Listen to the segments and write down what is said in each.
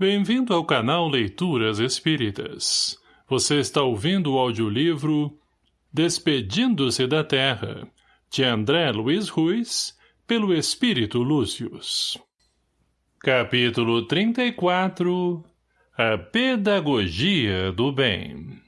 Bem-vindo ao canal Leituras Espíritas. Você está ouvindo o audiolivro Despedindo-se da Terra, de André Luiz Ruiz, pelo Espírito Lúcius. Capítulo 34 A Pedagogia do Bem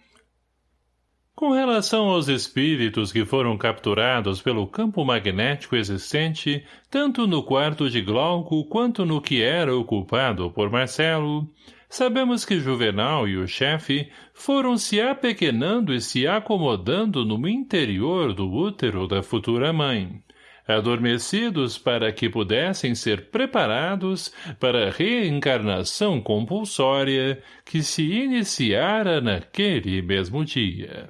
com relação aos espíritos que foram capturados pelo campo magnético existente, tanto no quarto de Glauco quanto no que era ocupado por Marcelo, sabemos que Juvenal e o chefe foram se apequenando e se acomodando no interior do útero da futura mãe, adormecidos para que pudessem ser preparados para a reencarnação compulsória que se iniciara naquele mesmo dia.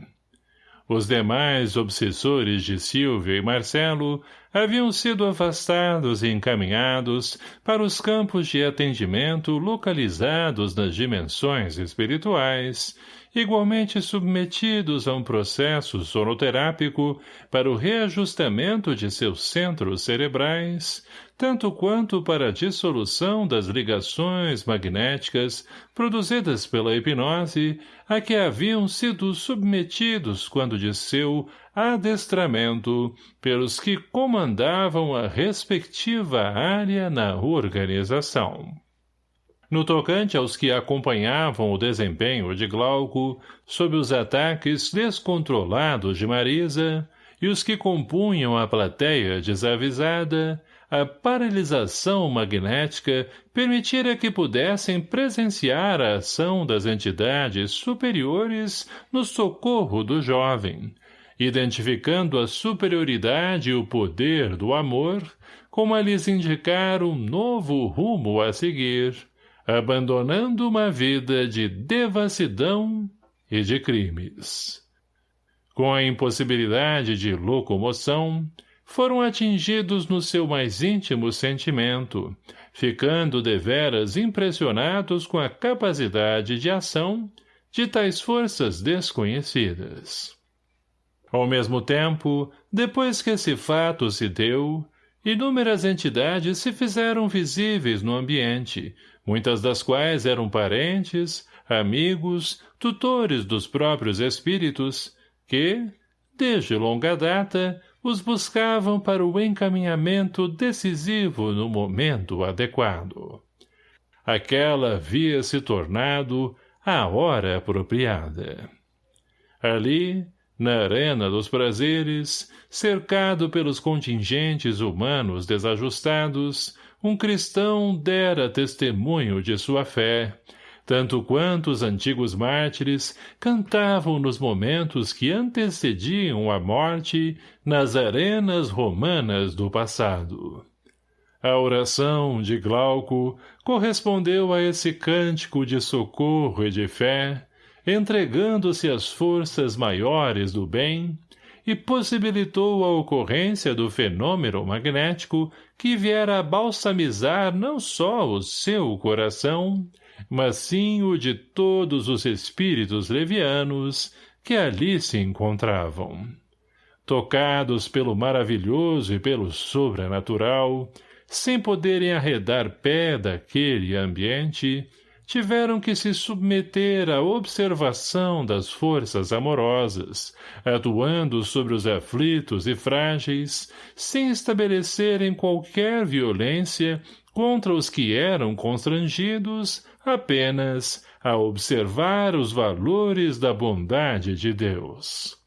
Os demais obsessores de Silvio e Marcelo haviam sido afastados e encaminhados para os campos de atendimento localizados nas dimensões espirituais, igualmente submetidos a um processo sonoterápico para o reajustamento de seus centros cerebrais, tanto quanto para a dissolução das ligações magnéticas produzidas pela hipnose a que haviam sido submetidos quando de seu adestramento pelos que comandavam a respectiva área na organização. No tocante aos que acompanhavam o desempenho de Glauco sob os ataques descontrolados de Marisa e os que compunham a plateia desavisada, a paralisação magnética permitira que pudessem presenciar a ação das entidades superiores no socorro do jovem, identificando a superioridade e o poder do amor como a lhes indicar um novo rumo a seguir, abandonando uma vida de devassidão e de crimes. Com a impossibilidade de locomoção, foram atingidos no seu mais íntimo sentimento, ficando deveras impressionados com a capacidade de ação de tais forças desconhecidas. Ao mesmo tempo, depois que esse fato se deu, inúmeras entidades se fizeram visíveis no ambiente, muitas das quais eram parentes, amigos, tutores dos próprios espíritos, que, desde longa data, os buscavam para o encaminhamento decisivo no momento adequado. Aquela havia se tornado a hora apropriada. Ali, na arena dos prazeres, cercado pelos contingentes humanos desajustados, um cristão dera testemunho de sua fé, tanto quanto os antigos mártires cantavam nos momentos que antecediam a morte nas arenas romanas do passado. A oração de Glauco correspondeu a esse cântico de socorro e de fé, entregando-se às forças maiores do bem, e possibilitou a ocorrência do fenômeno magnético que viera balsamizar não só o seu coração, mas sim o de todos os espíritos levianos que ali se encontravam. Tocados pelo maravilhoso e pelo sobrenatural, sem poderem arredar pé daquele ambiente, tiveram que se submeter à observação das forças amorosas, atuando sobre os aflitos e frágeis, sem estabelecerem qualquer violência contra os que eram constrangidos apenas a observar os valores da bondade de Deus.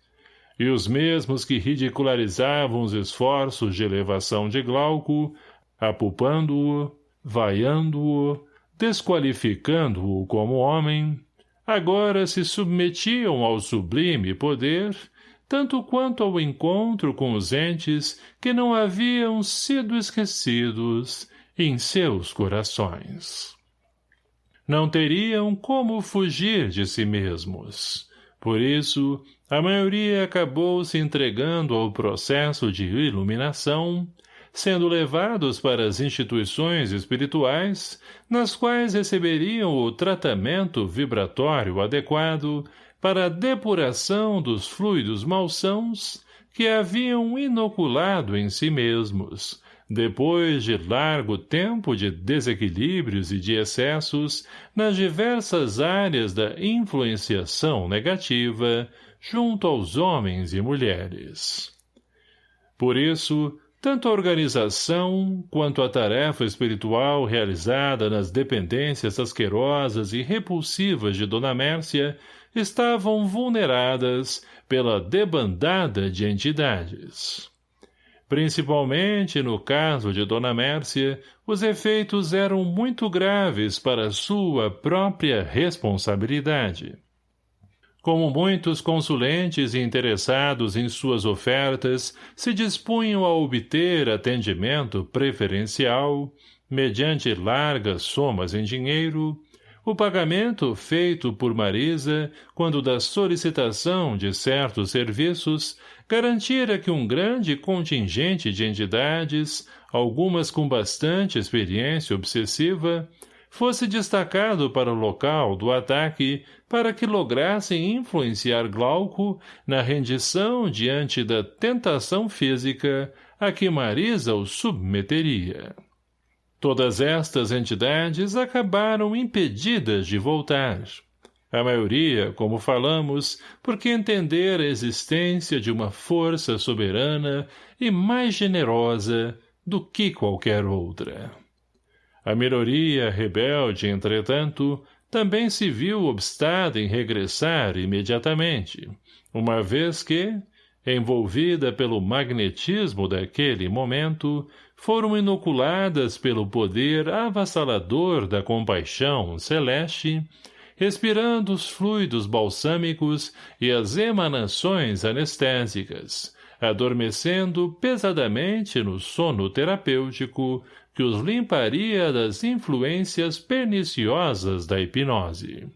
E os mesmos que ridicularizavam os esforços de elevação de Glauco, apupando-o, vaiando-o, desqualificando-o como homem, agora se submetiam ao sublime poder, tanto quanto ao encontro com os entes que não haviam sido esquecidos em seus corações não teriam como fugir de si mesmos. Por isso, a maioria acabou se entregando ao processo de iluminação, sendo levados para as instituições espirituais, nas quais receberiam o tratamento vibratório adequado para a depuração dos fluidos malsãos que haviam inoculado em si mesmos, depois de largo tempo de desequilíbrios e de excessos nas diversas áreas da influenciação negativa junto aos homens e mulheres. Por isso, tanto a organização quanto a tarefa espiritual realizada nas dependências asquerosas e repulsivas de Dona Mércia estavam vulneradas pela debandada de entidades. Principalmente no caso de Dona Mércia, os efeitos eram muito graves para sua própria responsabilidade. Como muitos consulentes interessados em suas ofertas se dispunham a obter atendimento preferencial, mediante largas somas em dinheiro, o pagamento feito por Marisa, quando da solicitação de certos serviços, garantira que um grande contingente de entidades, algumas com bastante experiência obsessiva, fosse destacado para o local do ataque para que lograssem influenciar Glauco na rendição diante da tentação física a que Marisa o submeteria. Todas estas entidades acabaram impedidas de voltar. A maioria, como falamos, porque entender a existência de uma força soberana e mais generosa do que qualquer outra. A minoria rebelde, entretanto, também se viu obstada em regressar imediatamente, uma vez que, envolvida pelo magnetismo daquele momento, foram inoculadas pelo poder avassalador da compaixão celeste, respirando os fluidos balsâmicos e as emanações anestésicas, adormecendo pesadamente no sono terapêutico que os limparia das influências perniciosas da hipnose.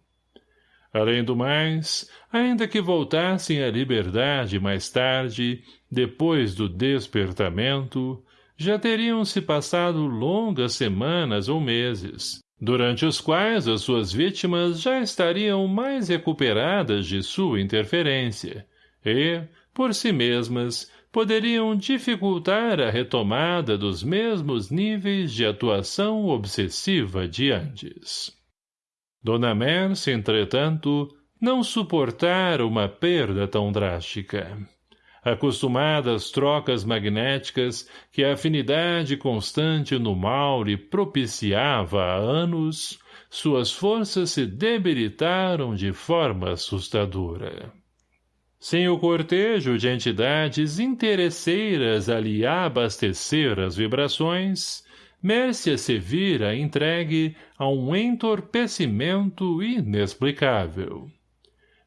Além do mais, ainda que voltassem à liberdade mais tarde, depois do despertamento, já teriam se passado longas semanas ou meses, durante os quais as suas vítimas já estariam mais recuperadas de sua interferência, e, por si mesmas, poderiam dificultar a retomada dos mesmos níveis de atuação obsessiva de antes. Dona Merce, entretanto, não suportara uma perda tão drástica. Acostumada às trocas magnéticas que a afinidade constante no mal lhe propiciava há anos, suas forças se debilitaram de forma assustadora. Sem o cortejo de entidades interesseiras a lhe abastecer as vibrações, Mércia se vira entregue a um entorpecimento inexplicável.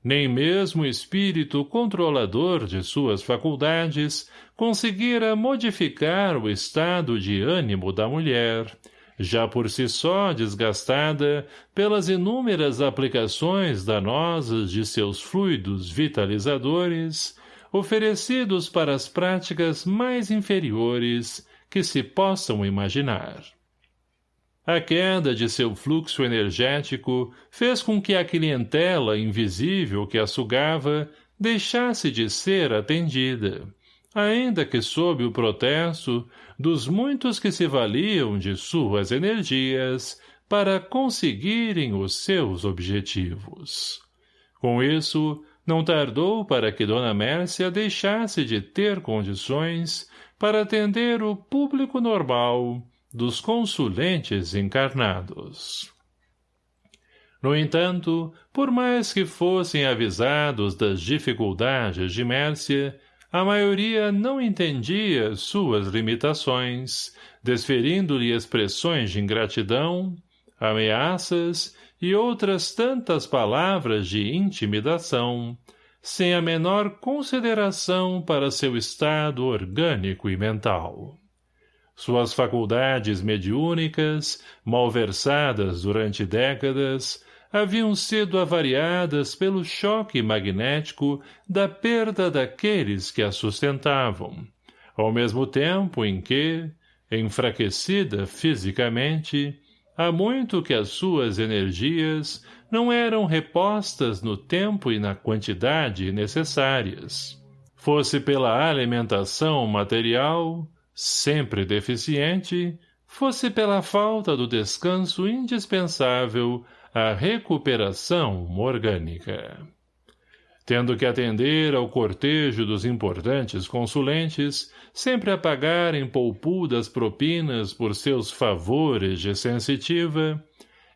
Nem mesmo o espírito controlador de suas faculdades conseguira modificar o estado de ânimo da mulher, já por si só desgastada pelas inúmeras aplicações danosas de seus fluidos vitalizadores, oferecidos para as práticas mais inferiores que se possam imaginar. A queda de seu fluxo energético fez com que a clientela invisível que a sugava deixasse de ser atendida, ainda que sob o protesto dos muitos que se valiam de suas energias para conseguirem os seus objetivos. Com isso, não tardou para que Dona Mércia deixasse de ter condições para atender o público normal dos consulentes encarnados. No entanto, por mais que fossem avisados das dificuldades de Mércia, a maioria não entendia suas limitações, desferindo-lhe expressões de ingratidão, ameaças e outras tantas palavras de intimidação, sem a menor consideração para seu estado orgânico e mental. Suas faculdades mediúnicas, malversadas durante décadas, haviam sido avariadas pelo choque magnético da perda daqueles que a sustentavam, ao mesmo tempo em que, enfraquecida fisicamente, há muito que as suas energias não eram repostas no tempo e na quantidade necessárias. Fosse pela alimentação material, sempre deficiente, fosse pela falta do descanso indispensável à recuperação orgânica. Tendo que atender ao cortejo dos importantes consulentes, sempre a pagarem poupudas propinas por seus favores de sensitiva,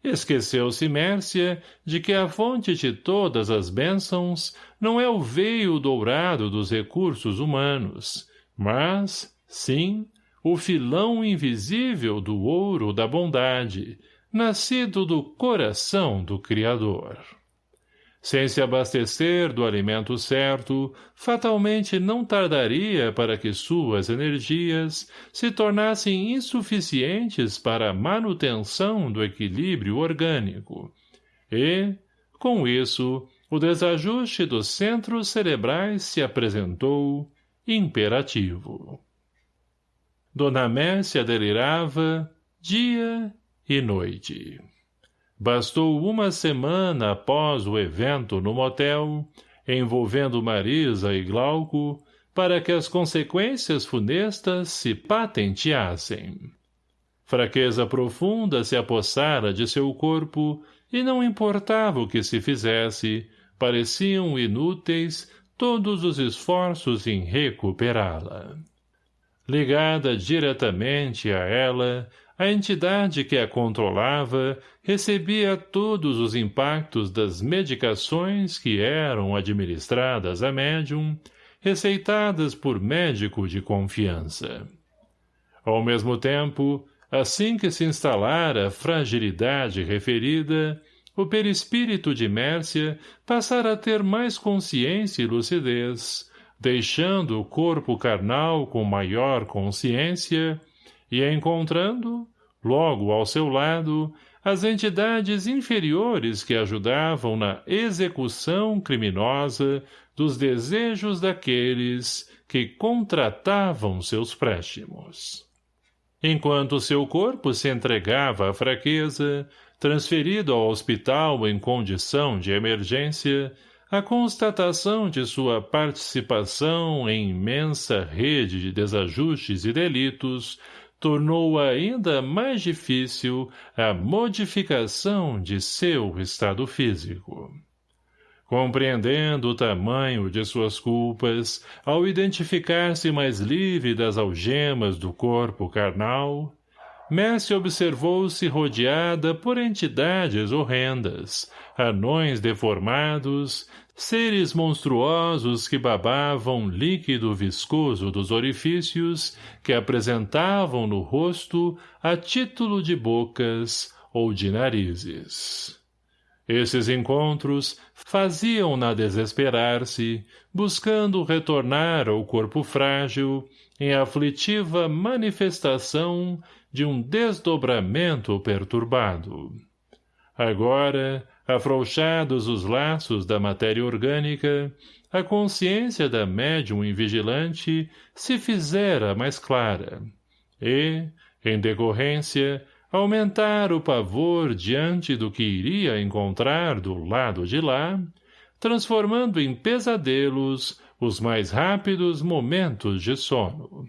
esqueceu-se Mércia de que a fonte de todas as bênçãos não é o veio dourado dos recursos humanos, mas, sim, o filão invisível do ouro da bondade, nascido do coração do Criador. Sem se abastecer do alimento certo, fatalmente não tardaria para que suas energias se tornassem insuficientes para a manutenção do equilíbrio orgânico. E, com isso, o desajuste dos centros cerebrais se apresentou imperativo. Dona Mércia delirava dia e noite. Bastou uma semana após o evento no motel, envolvendo Marisa e Glauco, para que as consequências funestas se patenteassem. Fraqueza profunda se apossara de seu corpo e não importava o que se fizesse, pareciam inúteis todos os esforços em recuperá-la. Ligada diretamente a ela, a entidade que a controlava recebia todos os impactos das medicações que eram administradas a médium, receitadas por médico de confiança. Ao mesmo tempo, assim que se instalara a fragilidade referida, o perispírito de Mércia passara a ter mais consciência e lucidez, deixando o corpo carnal com maior consciência e encontrando, logo ao seu lado, as entidades inferiores que ajudavam na execução criminosa dos desejos daqueles que contratavam seus préstimos. Enquanto seu corpo se entregava à fraqueza, transferido ao hospital em condição de emergência, a constatação de sua participação em imensa rede de desajustes e delitos tornou ainda mais difícil a modificação de seu estado físico. Compreendendo o tamanho de suas culpas, ao identificar-se mais livre das algemas do corpo carnal, Messi observou-se rodeada por entidades horrendas, anões deformados, seres monstruosos que babavam líquido viscoso dos orifícios que apresentavam no rosto a título de bocas ou de narizes. Esses encontros faziam-na desesperar-se, buscando retornar ao corpo frágil, em aflitiva manifestação de um desdobramento perturbado. Agora, afrouxados os laços da matéria orgânica, a consciência da médium invigilante se fizera mais clara, e, em decorrência, aumentar o pavor diante do que iria encontrar do lado de lá, transformando em pesadelos os mais rápidos momentos de sono.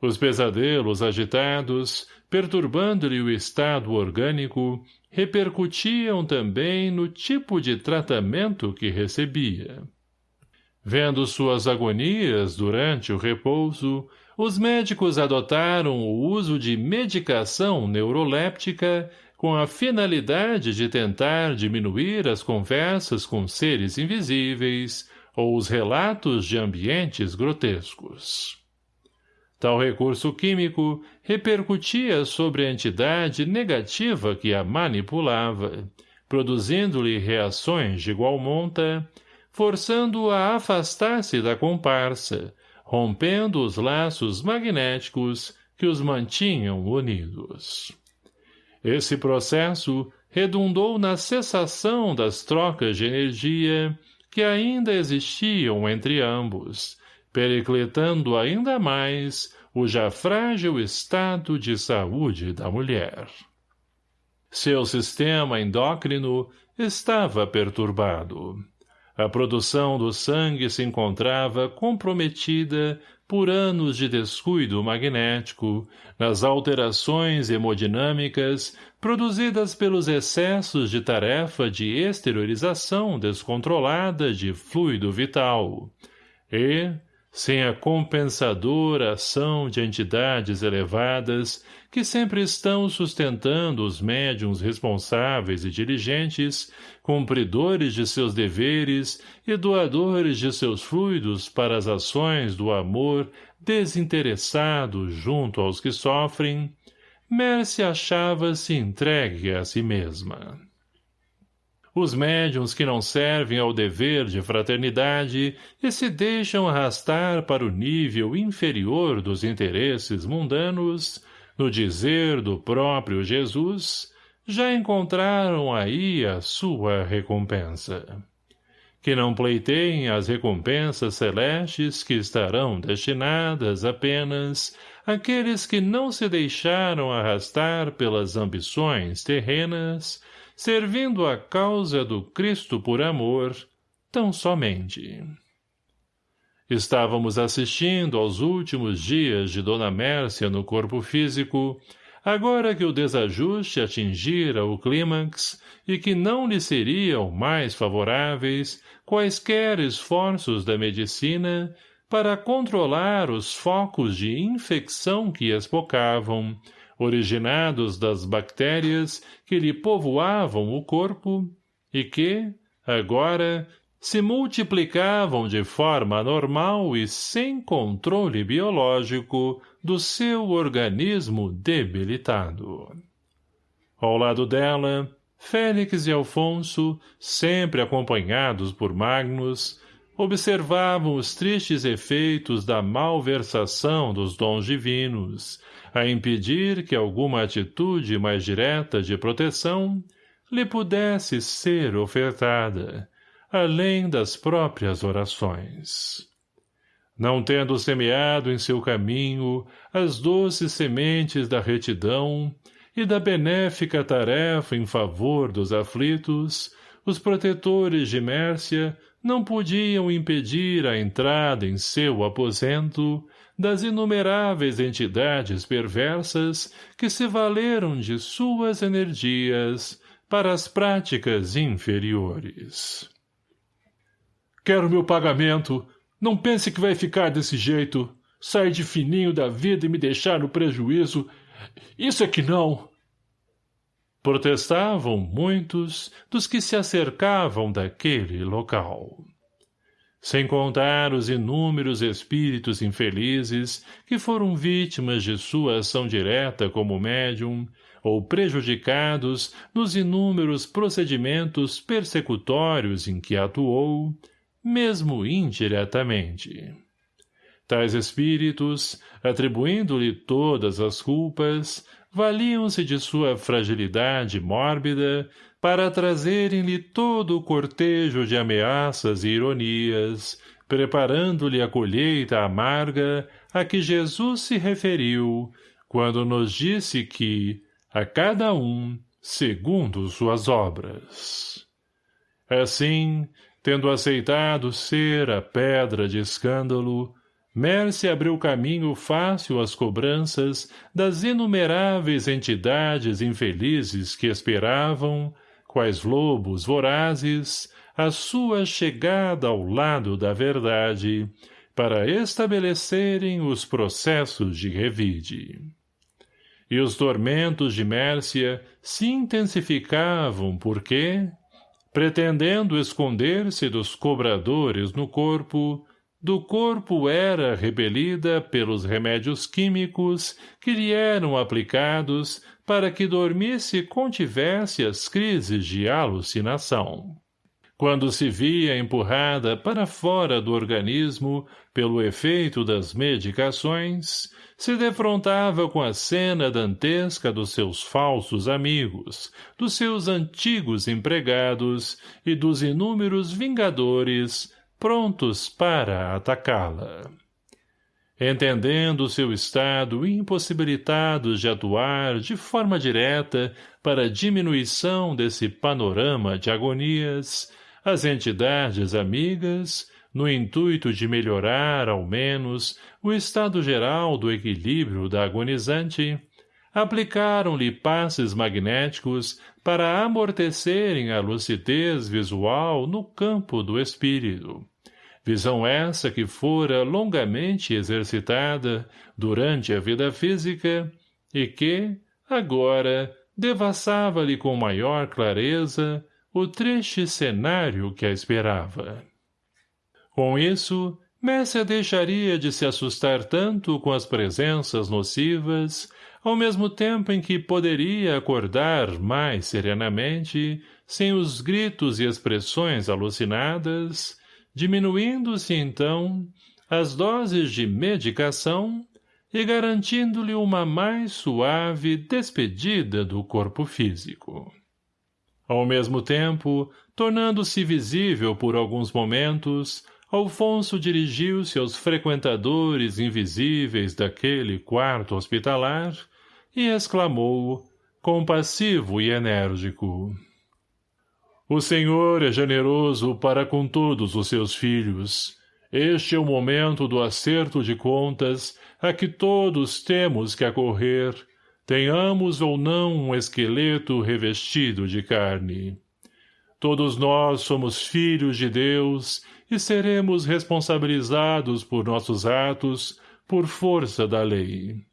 Os pesadelos agitados, perturbando-lhe o estado orgânico, repercutiam também no tipo de tratamento que recebia. Vendo suas agonias durante o repouso, os médicos adotaram o uso de medicação neuroléptica com a finalidade de tentar diminuir as conversas com seres invisíveis ou os relatos de ambientes grotescos. Tal recurso químico repercutia sobre a entidade negativa que a manipulava, produzindo-lhe reações de igual monta, forçando-a a afastar-se da comparsa, rompendo os laços magnéticos que os mantinham unidos. Esse processo redundou na cessação das trocas de energia que ainda existiam entre ambos, pericletando ainda mais o já frágil estado de saúde da mulher. Seu sistema endócrino estava perturbado. A produção do sangue se encontrava comprometida por anos de descuido magnético, nas alterações hemodinâmicas produzidas pelos excessos de tarefa de exteriorização descontrolada de fluido vital, e, sem a compensadora ação de entidades elevadas que sempre estão sustentando os médiums responsáveis e diligentes, cumpridores de seus deveres e doadores de seus fluidos para as ações do amor desinteressado junto aos que sofrem, Mercy achava-se entregue a si mesma. Os médiums que não servem ao dever de fraternidade e se deixam arrastar para o nível inferior dos interesses mundanos, no dizer do próprio Jesus, já encontraram aí a sua recompensa. Que não pleiteiem as recompensas celestes que estarão destinadas apenas àqueles que não se deixaram arrastar pelas ambições terrenas servindo a causa do Cristo por amor, tão somente. Estávamos assistindo aos últimos dias de Dona Mércia no corpo físico, agora que o desajuste atingira o clímax e que não lhe seriam mais favoráveis quaisquer esforços da medicina para controlar os focos de infecção que espocavam, originados das bactérias que lhe povoavam o corpo e que, agora, se multiplicavam de forma normal e sem controle biológico do seu organismo debilitado. Ao lado dela, Félix e Alfonso, sempre acompanhados por Magnus, observavam os tristes efeitos da malversação dos dons divinos, a impedir que alguma atitude mais direta de proteção lhe pudesse ser ofertada, além das próprias orações. Não tendo semeado em seu caminho as doces sementes da retidão e da benéfica tarefa em favor dos aflitos, os protetores de Mércia não podiam impedir a entrada em seu aposento das inumeráveis entidades perversas que se valeram de suas energias para as práticas inferiores. Quero meu pagamento. Não pense que vai ficar desse jeito. Sair de fininho da vida e me deixar no prejuízo. Isso é que não. Protestavam muitos dos que se acercavam daquele local sem contar os inúmeros espíritos infelizes que foram vítimas de sua ação direta como médium, ou prejudicados nos inúmeros procedimentos persecutórios em que atuou, mesmo indiretamente. Tais espíritos, atribuindo-lhe todas as culpas, valiam-se de sua fragilidade mórbida para trazerem-lhe todo o cortejo de ameaças e ironias, preparando-lhe a colheita amarga a que Jesus se referiu, quando nos disse que, a cada um, segundo suas obras. Assim, tendo aceitado ser a pedra de escândalo, Merce abriu caminho fácil às cobranças das inumeráveis entidades infelizes que esperavam, quais lobos vorazes, a sua chegada ao lado da verdade, para estabelecerem os processos de revide. E os tormentos de Mércia se intensificavam porque, pretendendo esconder-se dos cobradores no corpo, do corpo era repelida pelos remédios químicos que lhe eram aplicados para que dormisse e contivesse as crises de alucinação. Quando se via empurrada para fora do organismo pelo efeito das medicações, se defrontava com a cena dantesca dos seus falsos amigos, dos seus antigos empregados e dos inúmeros vingadores prontos para atacá-la. Entendendo seu estado impossibilitados de atuar de forma direta para diminuição desse panorama de agonias, as entidades amigas, no intuito de melhorar, ao menos, o estado geral do equilíbrio da agonizante, aplicaram-lhe passes magnéticos para amortecerem a lucidez visual no campo do espírito. Visão essa que fora longamente exercitada durante a vida física e que, agora, devassava-lhe com maior clareza o triste cenário que a esperava. Com isso, Messia deixaria de se assustar tanto com as presenças nocivas ao mesmo tempo em que poderia acordar mais serenamente, sem os gritos e expressões alucinadas, diminuindo-se então as doses de medicação e garantindo-lhe uma mais suave despedida do corpo físico. Ao mesmo tempo, tornando-se visível por alguns momentos, Alfonso dirigiu-se aos frequentadores invisíveis daquele quarto hospitalar e exclamou, compassivo e enérgico. O Senhor é generoso para com todos os seus filhos. Este é o momento do acerto de contas a que todos temos que acorrer, tenhamos ou não um esqueleto revestido de carne. Todos nós somos filhos de Deus e seremos responsabilizados por nossos atos por força da lei.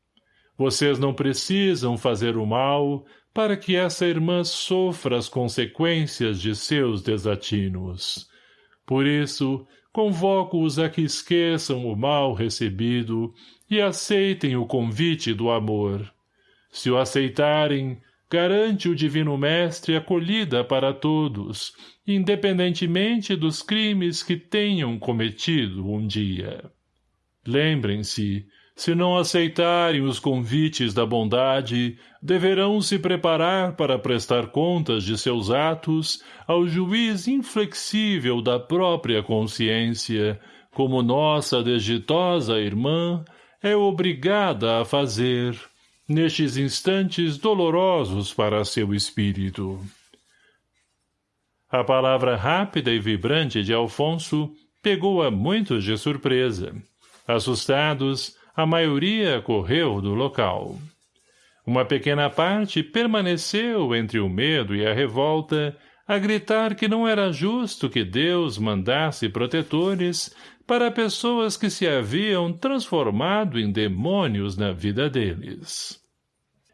Vocês não precisam fazer o mal para que essa irmã sofra as consequências de seus desatinos. Por isso, convoco-os a que esqueçam o mal recebido e aceitem o convite do amor. Se o aceitarem, garante o Divino Mestre acolhida para todos, independentemente dos crimes que tenham cometido um dia. Lembrem-se, se não aceitarem os convites da bondade, deverão se preparar para prestar contas de seus atos ao juiz inflexível da própria consciência, como nossa desditosa irmã é obrigada a fazer, nestes instantes dolorosos para seu espírito. A palavra rápida e vibrante de Alfonso pegou a muitos de surpresa. Assustados, a maioria correu do local. Uma pequena parte permaneceu entre o medo e a revolta, a gritar que não era justo que Deus mandasse protetores para pessoas que se haviam transformado em demônios na vida deles.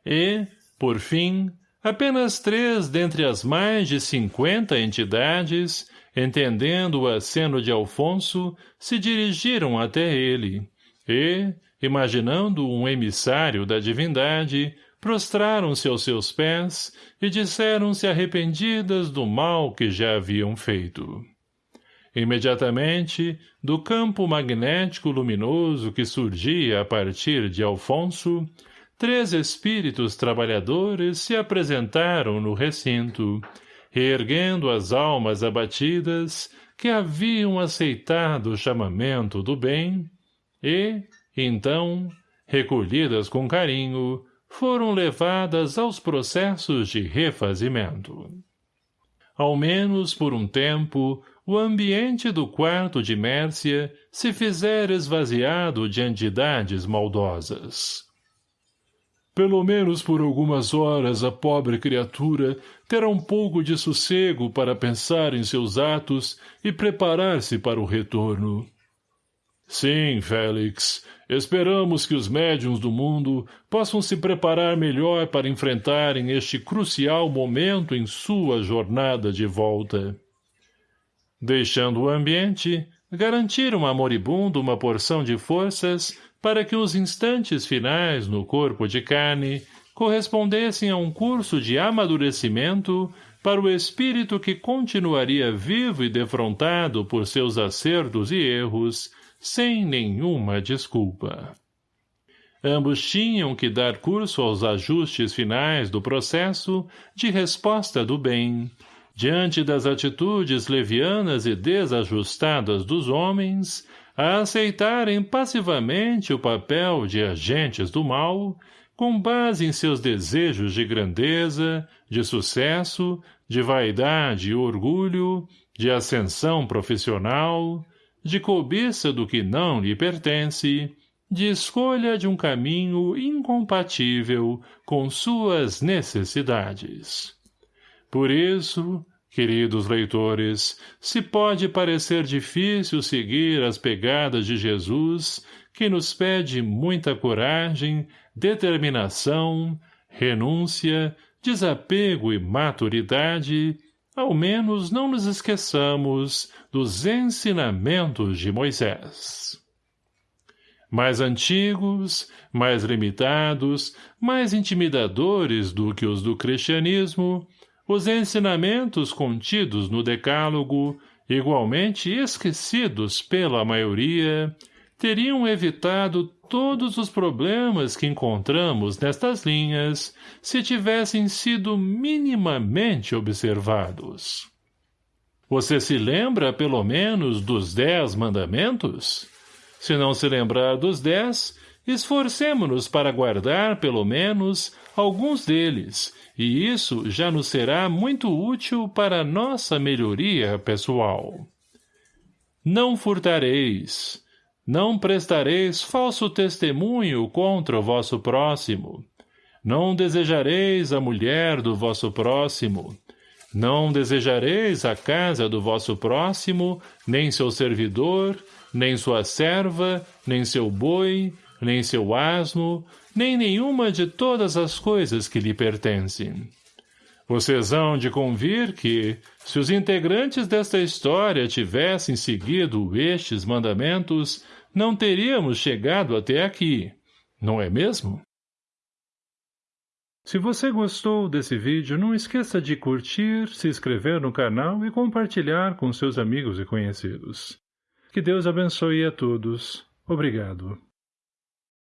E, por fim, apenas três dentre as mais de cinquenta entidades, entendendo o aceno de Alfonso, se dirigiram até ele, e, imaginando um emissário da divindade, prostraram-se aos seus pés e disseram-se arrependidas do mal que já haviam feito. Imediatamente, do campo magnético luminoso que surgia a partir de Alfonso, três espíritos trabalhadores se apresentaram no recinto, reerguendo as almas abatidas que haviam aceitado o chamamento do bem e, então, recolhidas com carinho, foram levadas aos processos de refazimento. Ao menos por um tempo, o ambiente do quarto de Mércia se fizera esvaziado de entidades maldosas. Pelo menos por algumas horas a pobre criatura terá um pouco de sossego para pensar em seus atos e preparar-se para o retorno. Sim, Félix, Esperamos que os médiums do mundo possam se preparar melhor para enfrentarem este crucial momento em sua jornada de volta. Deixando o ambiente, garantiram a moribundo uma porção de forças para que os instantes finais no corpo de carne correspondessem a um curso de amadurecimento para o espírito que continuaria vivo e defrontado por seus acertos e erros, sem nenhuma desculpa. Ambos tinham que dar curso aos ajustes finais do processo de resposta do bem, diante das atitudes levianas e desajustadas dos homens, a aceitarem passivamente o papel de agentes do mal, com base em seus desejos de grandeza, de sucesso, de vaidade e orgulho, de ascensão profissional, de cobiça do que não lhe pertence, de escolha de um caminho incompatível com suas necessidades. Por isso, queridos leitores, se pode parecer difícil seguir as pegadas de Jesus, que nos pede muita coragem, determinação, renúncia, desapego e maturidade, ao menos não nos esqueçamos dos ensinamentos de Moisés. Mais antigos, mais limitados, mais intimidadores do que os do cristianismo, os ensinamentos contidos no decálogo, igualmente esquecidos pela maioria, teriam evitado todos os problemas que encontramos nestas linhas se tivessem sido minimamente observados. Você se lembra, pelo menos, dos dez mandamentos? Se não se lembrar dos dez, esforcemo-nos para guardar, pelo menos, alguns deles, e isso já nos será muito útil para nossa melhoria pessoal. Não furtareis. Não prestareis falso testemunho contra o vosso próximo. Não desejareis a mulher do vosso próximo. Não desejareis a casa do vosso próximo, nem seu servidor, nem sua serva, nem seu boi, nem seu asno, nem nenhuma de todas as coisas que lhe pertencem. Vocês hão de convir que, se os integrantes desta história tivessem seguido estes mandamentos, não teríamos chegado até aqui, não é mesmo? Se você gostou desse vídeo, não esqueça de curtir, se inscrever no canal e compartilhar com seus amigos e conhecidos. Que Deus abençoe a todos. Obrigado.